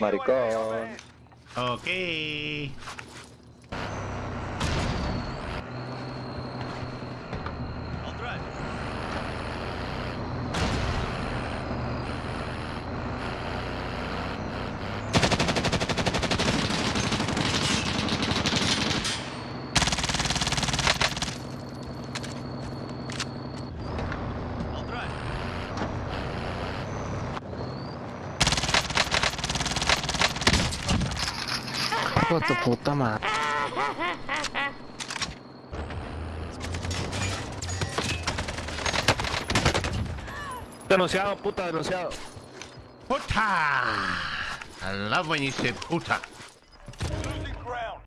Maricón. Ok. Hijo de tu puta madre. Denunciado, puta, denunciado. Puta. I love when you say puta.